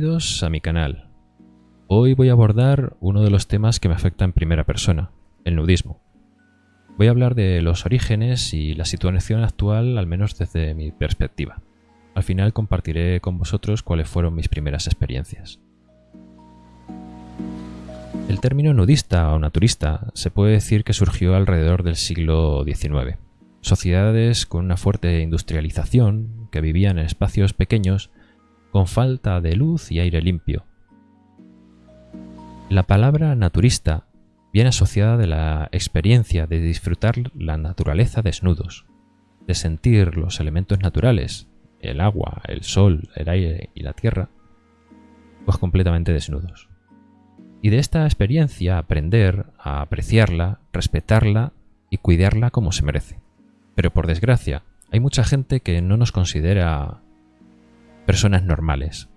Bienvenidos a mi canal. Hoy voy a abordar uno de los temas que me afecta en primera persona, el nudismo. Voy a hablar de los orígenes y la situación actual, al menos desde mi perspectiva. Al final compartiré con vosotros cuáles fueron mis primeras experiencias. El término nudista o naturista se puede decir que surgió alrededor del siglo XIX. Sociedades con una fuerte industrialización, que vivían en espacios pequeños, con falta de luz y aire limpio. La palabra naturista viene asociada de la experiencia de disfrutar la naturaleza desnudos, de sentir los elementos naturales, el agua, el sol, el aire y la tierra, pues completamente desnudos. Y de esta experiencia aprender a apreciarla, respetarla y cuidarla como se merece. Pero por desgracia, hay mucha gente que no nos considera personas normales.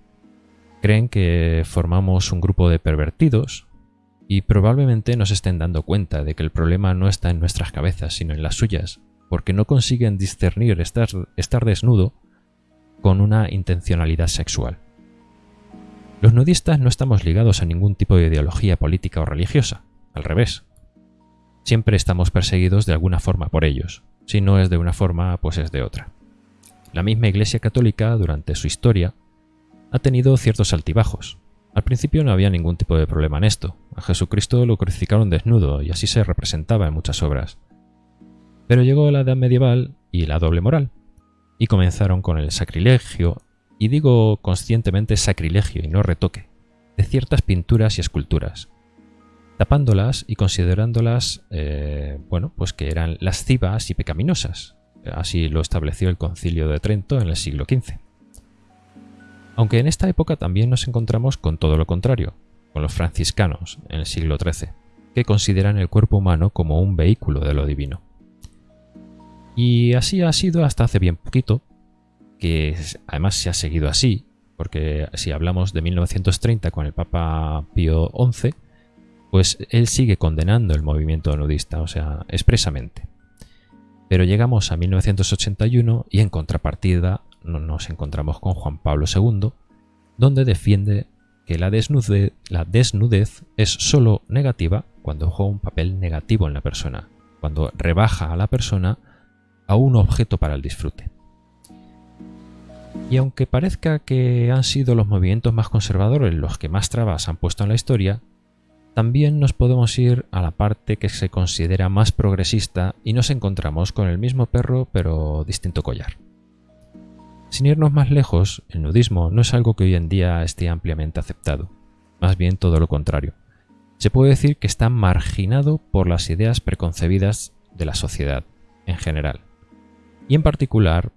Creen que formamos un grupo de pervertidos y probablemente nos estén dando cuenta de que el problema no está en nuestras cabezas, sino en las suyas, porque no consiguen discernir estar, estar desnudo con una intencionalidad sexual. Los nudistas no estamos ligados a ningún tipo de ideología política o religiosa, al revés. Siempre estamos perseguidos de alguna forma por ellos, si no es de una forma, pues es de otra. La misma Iglesia Católica, durante su historia, ha tenido ciertos altibajos. Al principio no había ningún tipo de problema en esto. A Jesucristo lo crucificaron desnudo y así se representaba en muchas obras. Pero llegó la Edad Medieval y la doble moral, y comenzaron con el sacrilegio, y digo conscientemente sacrilegio y no retoque, de ciertas pinturas y esculturas, tapándolas y considerándolas, eh, bueno, pues que eran lascivas y pecaminosas. Así lo estableció el concilio de Trento en el siglo XV. Aunque en esta época también nos encontramos con todo lo contrario, con los franciscanos en el siglo XIII, que consideran el cuerpo humano como un vehículo de lo divino. Y así ha sido hasta hace bien poquito, que además se ha seguido así, porque si hablamos de 1930 con el Papa Pío XI, pues él sigue condenando el movimiento nudista, o sea, expresamente. Pero llegamos a 1981 y en contrapartida nos encontramos con Juan Pablo II, donde defiende que la desnudez, es sólo negativa cuando juega un papel negativo en la persona, cuando rebaja a la persona a un objeto para el disfrute. Y aunque parezca que han sido los movimientos más conservadores los que más trabas han puesto en la historia, también nos podemos ir a la parte que se considera más progresista y nos encontramos con el mismo perro pero distinto collar. Sin irnos más lejos, el nudismo no es algo que hoy en día esté ampliamente aceptado, más bien todo lo contrario. Se puede decir que está marginado por las ideas preconcebidas de la sociedad en general y en particular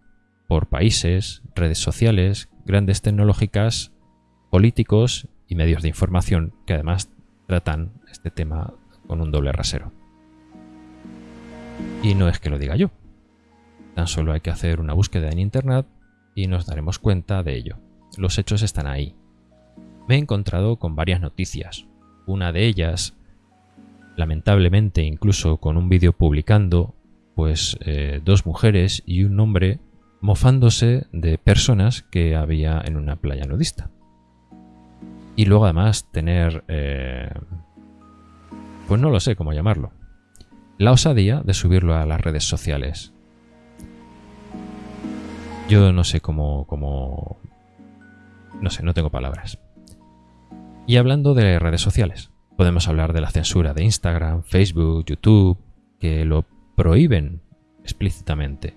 por países, redes sociales, grandes tecnológicas, políticos y medios de información que además tratan este tema con un doble rasero. Y no es que lo diga yo, tan solo hay que hacer una búsqueda en Internet y nos daremos cuenta de ello. Los hechos están ahí. Me he encontrado con varias noticias, una de ellas, lamentablemente incluso con un vídeo publicando pues eh, dos mujeres y un hombre mofándose de personas que había en una playa nudista. Y luego además tener... Eh, pues no lo sé cómo llamarlo. La osadía de subirlo a las redes sociales. Yo no sé cómo... cómo no sé, no tengo palabras. Y hablando de redes sociales, podemos hablar de la censura de Instagram, Facebook, YouTube, que lo prohíben explícitamente,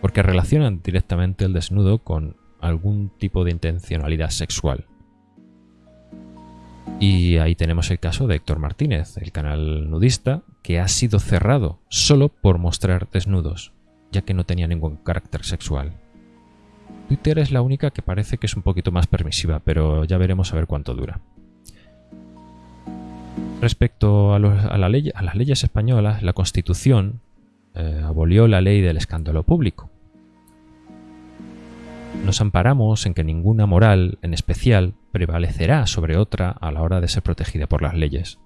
porque relacionan directamente el desnudo con algún tipo de intencionalidad sexual. Y ahí tenemos el caso de Héctor Martínez, el canal nudista, que ha sido cerrado solo por mostrar desnudos, ya que no tenía ningún carácter sexual. Twitter es la única que parece que es un poquito más permisiva, pero ya veremos a ver cuánto dura. Respecto a, las leyes españolas, la Constitución eh, abolió la ley del escándalo público. Nos amparamos en que ninguna moral, en especial, prevalecerá sobre otra a la hora de ser protegida por las leyes.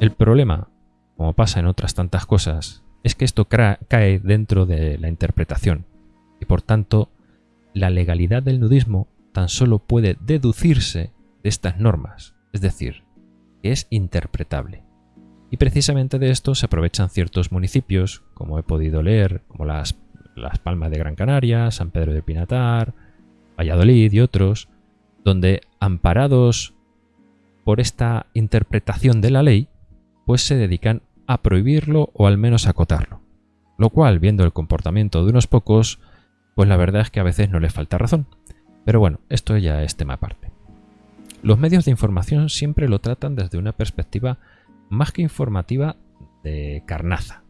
El problema, como pasa en otras tantas cosas, es que esto cae dentro de la interpretación y por tanto la legalidad del nudismo tan solo puede deducirse de estas normas, es decir, que es interpretable. Y precisamente de esto se aprovechan ciertos municipios, como he podido leer, como las, las Palmas de Gran Canaria, San Pedro de Pinatar, Valladolid y otros, donde amparados por esta interpretación de la ley, pues se dedican a prohibirlo o al menos acotarlo. Lo cual, viendo el comportamiento de unos pocos, pues la verdad es que a veces no les falta razón. Pero bueno, esto ya es tema aparte. Los medios de información siempre lo tratan desde una perspectiva más que informativa de carnaza,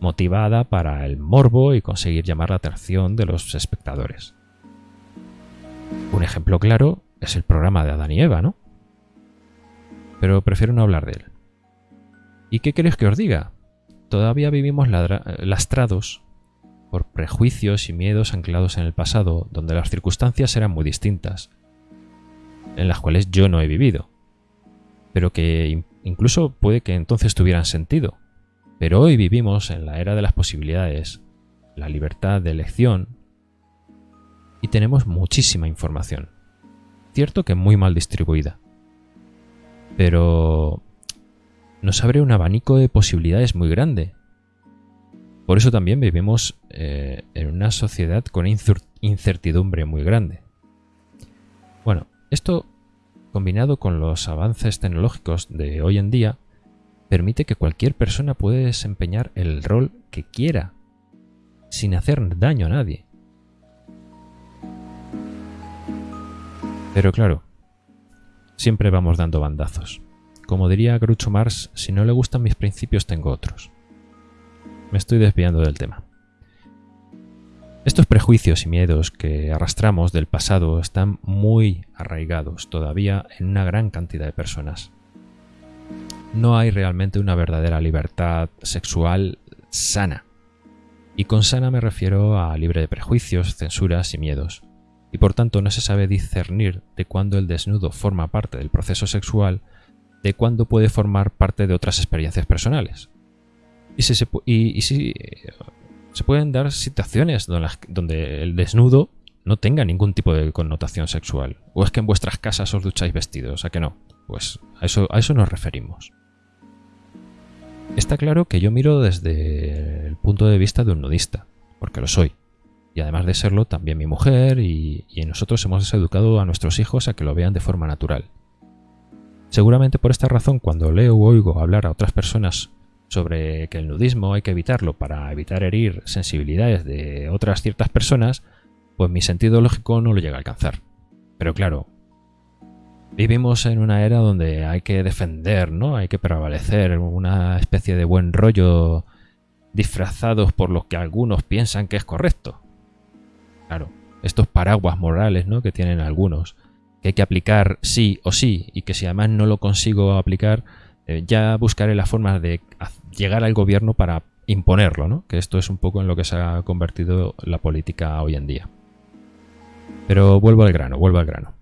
motivada para el morbo y conseguir llamar la atención de los espectadores. Un ejemplo claro es el programa de Adán y Eva, ¿no? Pero prefiero no hablar de él. ¿Y qué queréis que os diga? Todavía vivimos lastrados por prejuicios y miedos anclados en el pasado, donde las circunstancias eran muy distintas, en las cuales yo no he vivido, pero que incluso puede que entonces tuvieran sentido. Pero hoy vivimos en la era de las posibilidades, la libertad de elección, y tenemos muchísima información. Cierto que muy mal distribuida. Pero nos abre un abanico de posibilidades muy grande. Por eso también vivimos eh, en una sociedad con incertidumbre muy grande. Bueno, esto combinado con los avances tecnológicos de hoy en día, permite que cualquier persona pueda desempeñar el rol que quiera, sin hacer daño a nadie. Pero claro, siempre vamos dando bandazos. Como diría Groucho Marx, si no le gustan mis principios tengo otros. Me estoy desviando del tema. Estos prejuicios y miedos que arrastramos del pasado están muy arraigados todavía en una gran cantidad de personas. No hay realmente una verdadera libertad sexual sana. Y con sana me refiero a libre de prejuicios, censuras y miedos y por tanto no se sabe discernir de cuándo el desnudo forma parte del proceso sexual de cuándo puede formar parte de otras experiencias personales. Y, si se, se pueden dar situaciones donde el desnudo no tenga ningún tipo de connotación sexual. O es que en vuestras casas os ducháis vestidos, ¿a que no? Pues a eso, a eso nos referimos. Está claro que yo miro desde el punto de vista de un nudista, porque lo soy. Y además de serlo, también mi mujer y, nosotros hemos educado a nuestros hijos a que lo vean de forma natural. Seguramente por esta razón, cuando leo o oigo hablar a otras personas sobre que el nudismo hay que evitarlo para evitar herir sensibilidades de otras ciertas personas, pues mi sentido lógico no lo llega a alcanzar. Pero claro, vivimos en una era donde hay que defender, ¿no? Hay que prevalecer una especie de buen rollo disfrazados por lo que algunos piensan que es correcto. Claro, estos paraguas morales ¿no? que tienen algunos, que hay que aplicar sí o sí, y que si además no lo consigo aplicar, eh, ya buscaré la forma de llegar al gobierno para imponerlo, ¿no? que esto es un poco en lo que se ha convertido la política hoy en día. Pero vuelvo al grano, vuelvo al grano.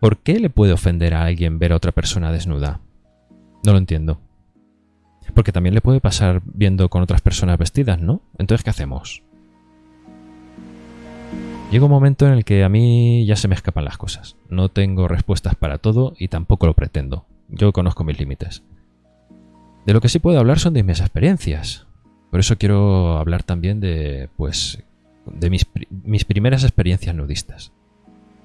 ¿Por qué le puede ofender a alguien ver a otra persona desnuda? No lo entiendo. Porque también le puede pasar viendo con otras personas vestidas, ¿no? Entonces, ¿qué hacemos? Llega un momento en el que a mí ya se me escapan las cosas. No tengo respuestas para todo y tampoco lo pretendo. Yo conozco mis límites. De lo que sí puedo hablar son de mis experiencias. Por eso quiero hablar también de, pues, de mis, mis primeras experiencias nudistas.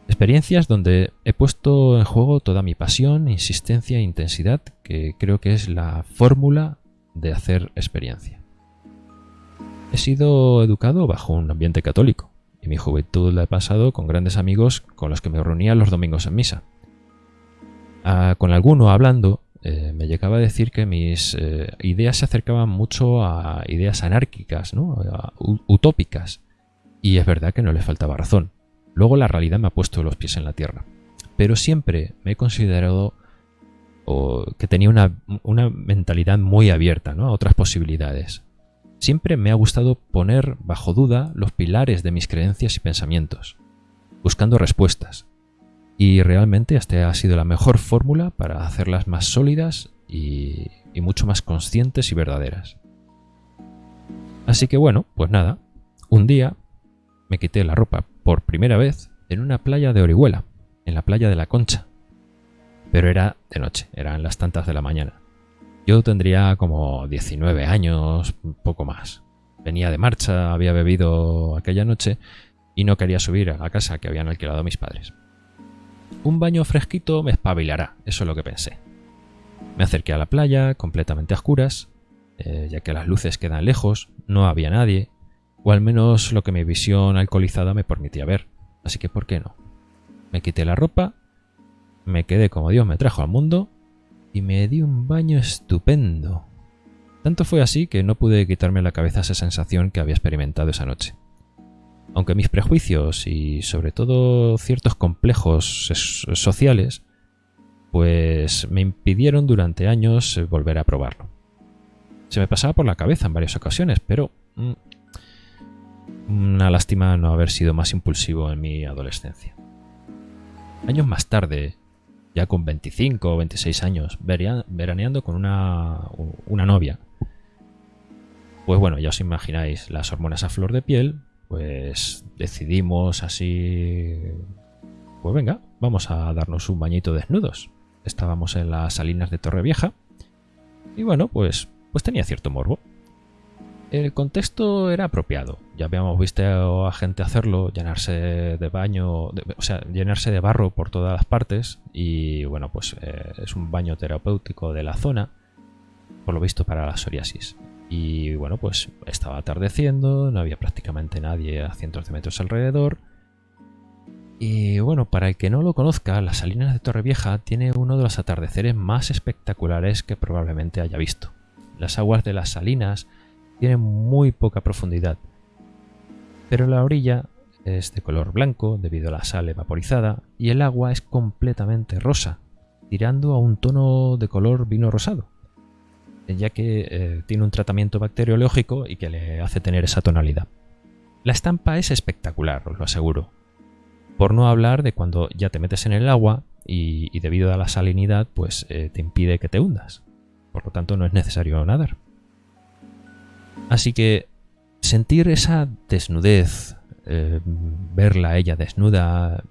Experiencias donde he puesto en juego toda mi pasión, insistencia e intensidad, que creo que es la fórmula de hacer experiencia. He sido educado bajo un ambiente católico y mi juventud la he pasado con grandes amigos con los que me reunía los domingos en misa. Ah, con alguno hablando, eh, me llegaba a decir que mis eh, ideas se acercaban mucho a ideas anárquicas, ¿no? utópicas. Y es verdad que no le faltaba razón. Luego la realidad me ha puesto los pies en la tierra. Pero siempre me he considerado que tenía una, una mentalidad muy abierta ¿no? a otras posibilidades. Siempre me ha gustado poner bajo duda los pilares de mis creencias y pensamientos, buscando respuestas. Y realmente esta ha sido la mejor fórmula para hacerlas más sólidas y, mucho más conscientes y verdaderas. Así que bueno, pues nada, un día me quité la ropa por primera vez en una playa de Orihuela, en la playa de la Concha. Pero era de noche, eran las tantas de la mañana. Yo tendría como 19 años, poco más. Venía de marcha, había bebido aquella noche y no quería subir a la casa que habían alquilado mis padres. Un baño fresquito me espabilará, eso es lo que pensé. Me acerqué a la playa, completamente a oscuras, eh, ya que las luces quedan lejos, no había nadie, o al menos lo que mi visión alcoholizada me permitía ver, así que ¿por qué no? Me quité la ropa, me quedé como Dios me trajo al mundo y me di un baño estupendo. Tanto fue así que no pude quitarme la cabeza esa sensación que había experimentado esa noche. Aunque mis prejuicios y sobre todo ciertos complejos sociales pues me impidieron durante años volver a probarlo. Se me pasaba por la cabeza en varias ocasiones, pero mm, una lástima no haber sido más impulsivo en mi adolescencia. Años más tarde, ya con 25 o 26 años, veraneando con una, una novia, pues bueno, ya os imagináis las hormonas a flor de piel, pues decidimos así, pues venga, vamos a darnos un bañito desnudos. Estábamos en las salinas de Torrevieja y bueno, pues, pues tenía cierto morbo. El contexto era apropiado. Ya habíamos visto a gente hacerlo, llenarse de baño, o sea, llenarse de barro por todas las partes. Y bueno, pues eh, es un baño terapéutico de la zona, por lo visto para la psoriasis. Y bueno, pues estaba atardeciendo, no había prácticamente nadie a cientos de metros alrededor. Y bueno, para el que no lo conozca, las Salinas de Torrevieja tiene uno de los atardeceres más espectaculares que probablemente haya visto. Las aguas de las salinas tienen muy poca profundidad, pero la orilla es de color blanco debido a la sal evaporizada y el agua es completamente rosa, tirando a un tono de color vino rosado ya que eh, tiene un tratamiento bacteriológico y que le hace tener esa tonalidad. La estampa es espectacular, os lo aseguro. Por no hablar de cuando ya te metes en el agua y, debido a la salinidad, pues eh, te impide que te hundas. Por lo tanto, no es necesario nadar. Así que sentir esa desnudez, eh, verla ella desnuda,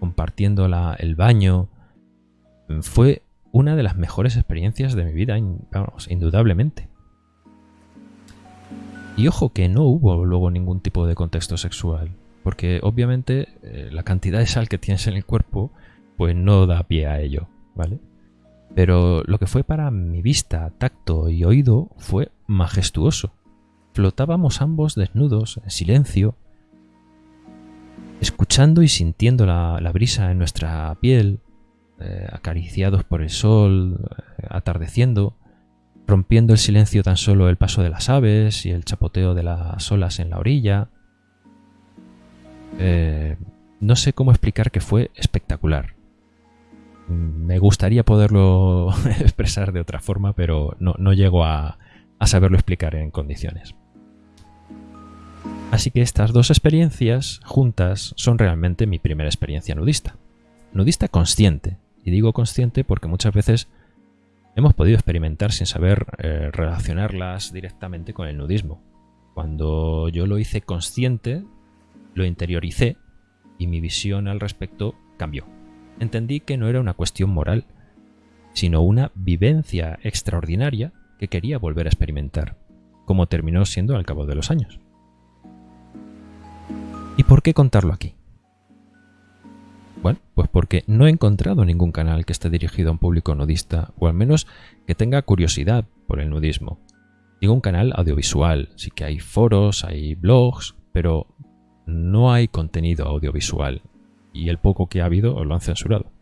compartiendo el baño, fue una de las mejores experiencias de mi vida, vamos, indudablemente. Y ojo que no hubo luego ningún tipo de contexto sexual, porque obviamente eh, la cantidad de sal que tienes en el cuerpo pues no da pie a ello, ¿vale? Pero lo que fue para mi vista, tacto y oído fue majestuoso. Flotábamos ambos desnudos, en silencio, escuchando y sintiendo la, brisa en nuestra piel, eh, acariciados por el sol, eh, atardeciendo, rompiendo el silencio tan solo el paso de las aves y el chapoteo de las olas en la orilla. Eh, no sé cómo explicar que fue espectacular. Me gustaría poderlo expresar de otra forma, pero no, llego a saberlo explicar en condiciones. Así que estas dos experiencias juntas son realmente mi primera experiencia nudista. Nudista consciente, y digo consciente porque muchas veces hemos podido experimentar sin saber eh, relacionarlas directamente con el nudismo. Cuando yo lo hice consciente, lo interioricé y mi visión al respecto cambió. Entendí que no era una cuestión moral, sino una vivencia extraordinaria que quería volver a experimentar, como terminó siendo al cabo de los años. ¿Y por qué contarlo aquí? Bueno, pues porque no he encontrado ningún canal que esté dirigido a un público nudista, o al menos que tenga curiosidad por el nudismo. Digo un canal audiovisual, sí que hay foros, hay blogs, pero no hay contenido audiovisual, y el poco que ha habido os lo han censurado.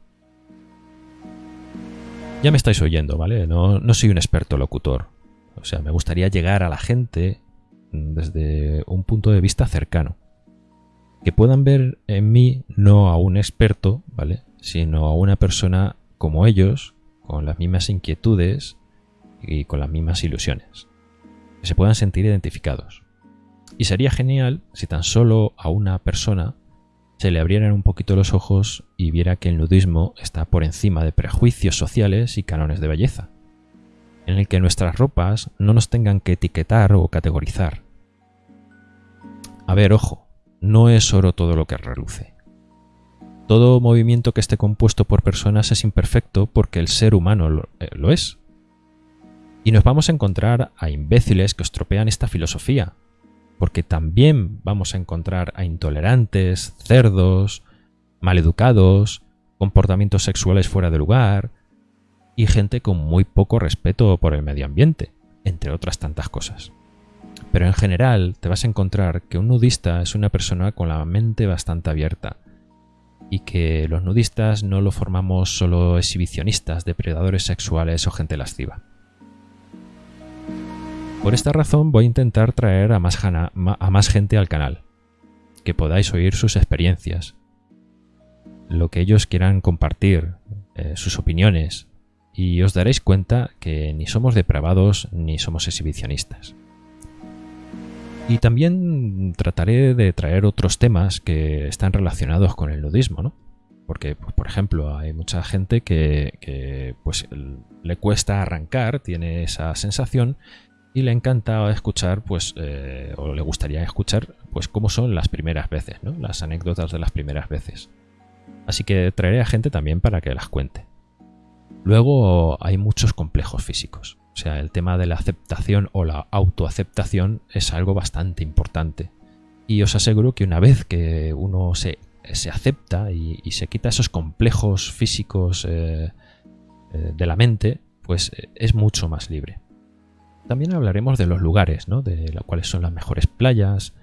Ya me estáis oyendo, ¿vale? No, no soy un experto locutor. O sea, me gustaría llegar a la gente desde un punto de vista cercano que puedan ver en mí no a un experto, ¿vale? Sino a una persona como ellos, con las mismas inquietudes y con las mismas ilusiones. Que se puedan sentir identificados. Y sería genial si tan solo a una persona se le abrieran un poquito los ojos y viera que el nudismo está por encima de prejuicios sociales y cánones de belleza, en el que nuestras ropas no nos tengan que etiquetar o categorizar. A ver, ojo, no es oro todo lo que reluce. todo movimiento que esté compuesto por personas es imperfecto porque el ser humano lo, eh, lo es. Y nos vamos a encontrar a imbéciles que estropean esta filosofía, porque también vamos a encontrar a intolerantes, cerdos, maleducados, comportamientos sexuales fuera de lugar y gente con muy poco respeto por el medio ambiente, entre otras tantas cosas. Pero en general te vas a encontrar que un nudista es una persona con la mente bastante abierta y que los nudistas no lo formamos solo exhibicionistas, depredadores sexuales o gente lasciva. Por esta razón voy a intentar traer a más, gente al canal, que podáis oír sus experiencias, lo que ellos quieran compartir, eh, sus opiniones, y os daréis cuenta que ni somos depravados ni somos exhibicionistas. Y también trataré de traer otros temas que están relacionados con el nudismo, ¿no? Porque, pues, por ejemplo, hay mucha gente que, pues, le cuesta arrancar, tiene esa sensación y le encanta escuchar, pues, eh, o le gustaría escuchar, pues, cómo son las primeras veces, ¿no? Las anécdotas de las primeras veces. Así que traeré a gente también para que las cuente. Luego hay muchos complejos físicos. O sea, el tema de la aceptación o la autoaceptación es algo bastante importante. Y os aseguro que una vez que uno se, acepta y, se quita esos complejos físicos eh, eh, de la mente, pues eh, es mucho más libre. También hablaremos de los lugares, ¿no? de cuáles son las mejores playas,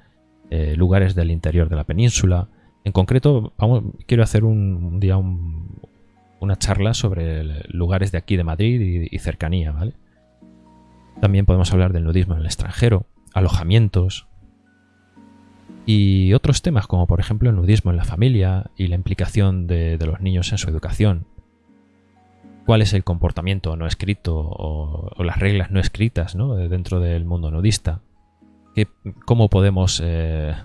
lugares del interior de la península. En concreto, vamos, quiero hacer un, día una charla sobre lugares de aquí de Madrid y, y cercanía, ¿vale? También podemos hablar del nudismo en el extranjero, alojamientos y otros temas como por ejemplo el nudismo en la familia y la implicación de, los niños en su educación. Cuál es el comportamiento no escrito o, las reglas no escritas dentro del mundo nudista. ¿Cómo podemos eh,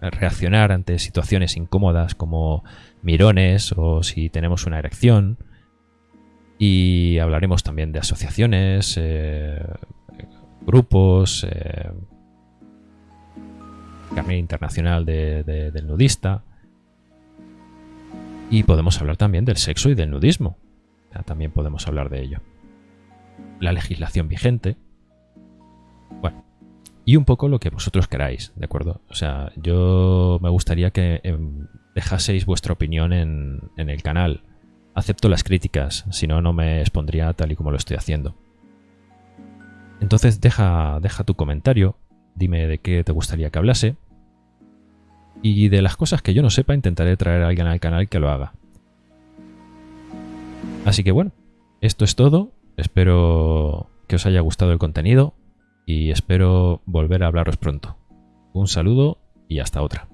reaccionar ante situaciones incómodas como mirones o si tenemos una erección? Y hablaremos también de asociaciones, eh, grupos, eh, carnet internacional del nudista. Y podemos hablar también del sexo y del nudismo. también podemos hablar de ello. La legislación vigente. Bueno, y un poco lo que vosotros queráis, ¿de acuerdo? O sea, yo me gustaría que em, dejaseis vuestra opinión en, en el canal. Acepto las críticas, si no, no me expondría tal y como lo estoy haciendo. Entonces deja, deja tu comentario, dime de qué te gustaría que hablase. Y de las cosas que yo no sepa, intentaré traer a alguien al canal que lo haga. Así que bueno, esto es todo. Espero que os haya gustado el contenido y espero volver a hablaros pronto. Un saludo y hasta otra.